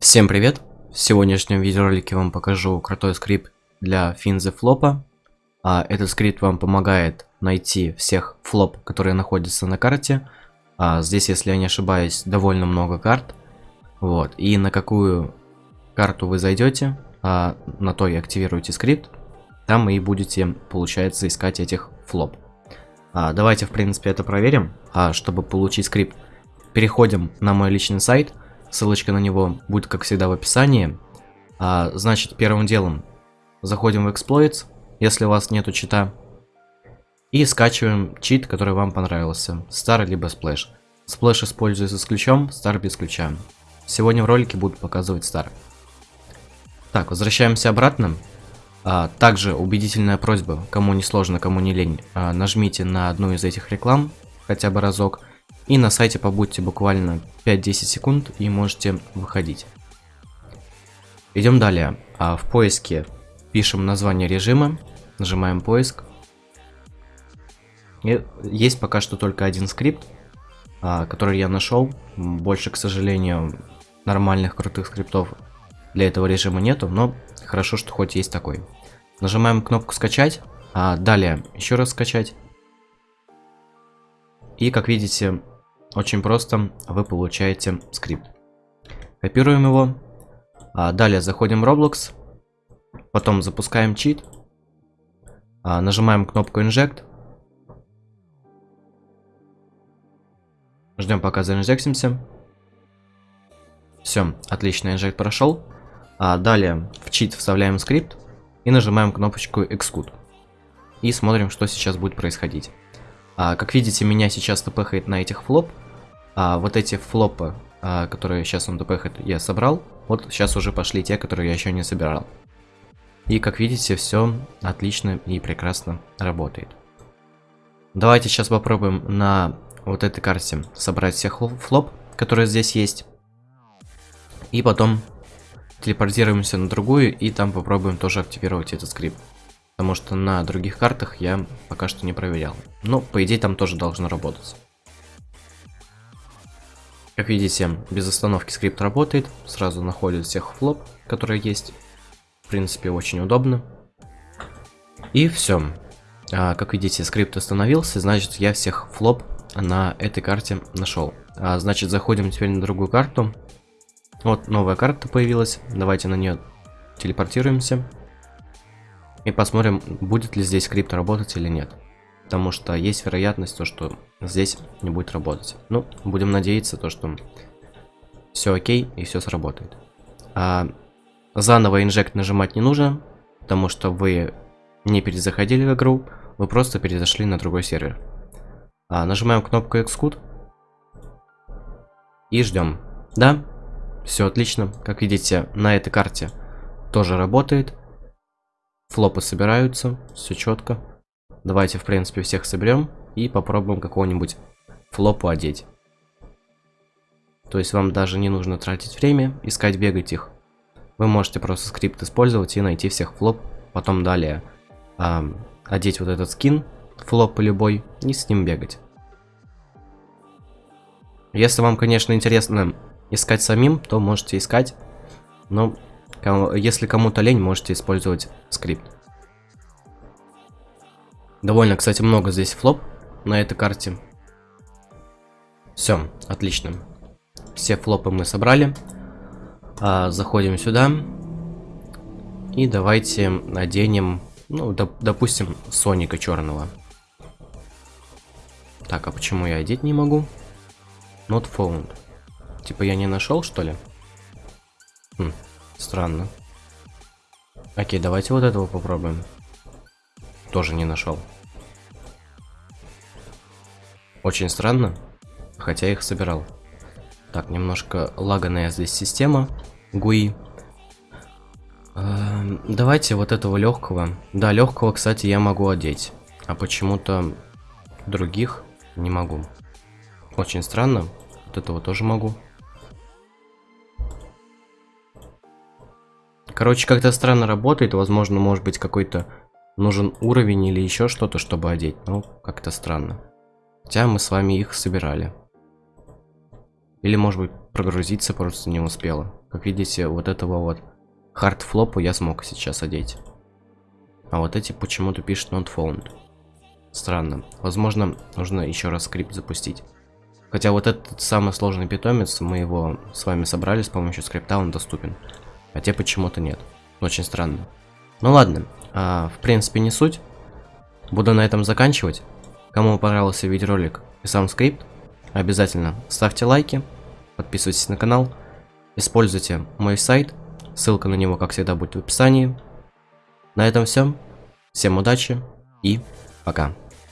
Всем привет! В сегодняшнем видеоролике вам покажу крутой скрипт для Find the Floppa. А, этот скрипт вам помогает найти всех флоп, которые находятся на карте. А, здесь, если я не ошибаюсь, довольно много карт. Вот. И на какую карту вы зайдете, а, на то и активируете скрипт. Там и будете, получается, искать этих флоп. А, давайте, в принципе, это проверим. А, чтобы получить скрипт, переходим на мой личный сайт – Ссылочка на него будет, как всегда, в описании. А, значит, первым делом заходим в Exploits, если у вас нету чита. И скачиваем чит, который вам понравился. Star либо Splash. Splash используется с ключом, Star без ключа. Сегодня в ролике буду показывать Star. Так, возвращаемся обратно. А, также убедительная просьба, кому не сложно, кому не лень, а, нажмите на одну из этих реклам хотя бы разок. И на сайте побудьте буквально 5-10 секунд и можете выходить. Идем далее. А в поиске пишем название режима, нажимаем поиск. И есть пока что только один скрипт, а, который я нашел. Больше, к сожалению, нормальных крутых скриптов для этого режима нету, но хорошо, что хоть есть такой. Нажимаем кнопку скачать, а далее еще раз скачать. И как видите, очень просто, вы получаете скрипт. Копируем его. А далее заходим в Roblox. Потом запускаем чит. А, нажимаем кнопку Inject. Ждем пока заинжектимся. Все, отлично, инжект прошел. А далее в чит вставляем скрипт и нажимаем кнопочку Execute. И смотрим, что сейчас будет происходить. А, как видите, меня сейчас тпхает на этих флоп. А, вот эти флопы, а, которые сейчас он тпхает, я собрал. Вот сейчас уже пошли те, которые я еще не собирал. И как видите, все отлично и прекрасно работает. Давайте сейчас попробуем на вот этой карте собрать всех флоп, которые здесь есть. И потом телепортируемся на другую и там попробуем тоже активировать этот скрипт. Потому что на других картах я пока что не проверял. Но, по идее, там тоже должно работать. Как видите, без остановки скрипт работает. Сразу находит всех флоп, которые есть. В принципе, очень удобно. И все. А, как видите, скрипт остановился, значит, я всех флоп на этой карте нашел. А, значит, заходим теперь на другую карту. Вот новая карта появилась. Давайте на нее телепортируемся. И посмотрим, будет ли здесь скрипт работать или нет. Потому что есть вероятность, то, что здесь не будет работать. Ну, будем надеяться, то, что все окей и все сработает. А заново инжект нажимать не нужно, потому что вы не перезаходили в игру, вы просто перезашли на другой сервер. А, нажимаем кнопку Xcode и ждем. Да, все отлично. Как видите, на этой карте тоже работает. Флопы собираются, все четко. Давайте, в принципе, всех соберем и попробуем какого-нибудь флопу одеть. То есть вам даже не нужно тратить время, искать, бегать их. Вы можете просто скрипт использовать и найти всех флоп. Потом далее э, одеть вот этот скин, флоп любой, и с ним бегать. Если вам, конечно, интересно искать самим, то можете искать. Но если кому-то лень, можете использовать скрипт. Довольно, кстати, много здесь флоп на этой карте. Все, отлично. Все флопы мы собрали. А, заходим сюда. И давайте наденем, ну, доп допустим, Соника черного. Так, а почему я одеть не могу? Not found. Типа я не нашел, что ли? Хм, Странно. Окей, давайте вот этого попробуем. Тоже не нашел. Очень странно, хотя их собирал. Так, немножко лаганая здесь система. GUI. Эм, давайте вот этого легкого. Да, легкого, кстати, я могу одеть. А почему-то других не могу. Очень странно. Вот этого тоже могу. Короче, как-то странно работает. Возможно, может быть какой-то нужен уровень или еще что-то, чтобы одеть. Ну, как-то странно. Хотя мы с вами их собирали. Или может быть прогрузиться просто не успела. Как видите, вот этого вот хардфлопу я смог сейчас одеть. А вот эти почему-то пишут not found. Странно. Возможно, нужно еще раз скрипт запустить. Хотя вот этот самый сложный питомец, мы его с вами собрали с помощью скрипта, он доступен. А те почему-то нет. Очень странно. Ну ладно, а, в принципе не суть. Буду на этом заканчивать. Кому понравился видеоролик и сам скрипт, обязательно ставьте лайки, подписывайтесь на канал, используйте мой сайт, ссылка на него, как всегда, будет в описании. На этом все. Всем удачи и пока.